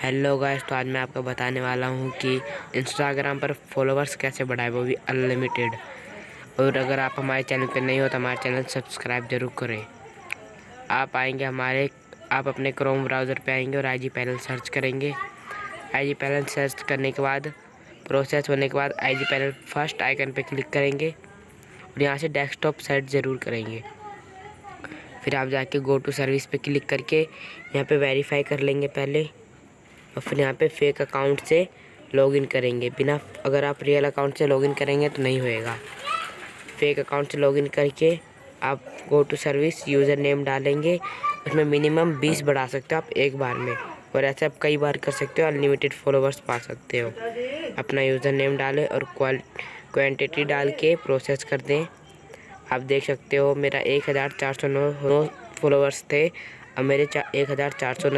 Hello guys तो आज मैं आपको बताने वाला हूँ कि इंस्टाग्राम पर फॉलोवर्स कैसे बढ़ाए वो भी अनलिमिटेड और अगर आप हमारे चैनल पर नहीं हो तो हमारे चैनल सब्सक्राइब ज़रूर करें। आप आएँगे हमारे, आप अपने क्रोम ब्राउज़र पे आएँगे और आई जी पैनल सर्च करेंगे। आई जी पैनल सर्च करने के बाद प्रोसेस होने के बाद I G panel first icon पर क्लिक करेंगे और यहाँ से डेस्कटॉप सेट ज़रूर करेंगे। फिर आप जाके गो टू सर्विस पे क्लिक करके यहाँ पे वेरीफाई कर लेंगे पहले। और फिर यहाँ पे फेक अकाउंट से लॉगिन करेंगे। बिना, अगर आप रियल अकाउंट से लॉगिन करेंगे तो नहीं होएगा। फेक अकाउंट से लॉगिन करके आप go to service user name डालेंगे। उसमें मिनिमम बीस बढ़ा सकते हो आप एक बार में। और ऐसे आप कई बार कर सकते हो अनलिमिटेड फॉलोवर्स पा सकते हो। अपना यूज़र नेम डालें और क्वान्टिटी डाल के प्रोसेस कर दें। आप देख सकते हो, मेरा एक हज़ार चार सौ नौ फॉलोवर्स थे। अब मेरे एक हज़ार चार सौ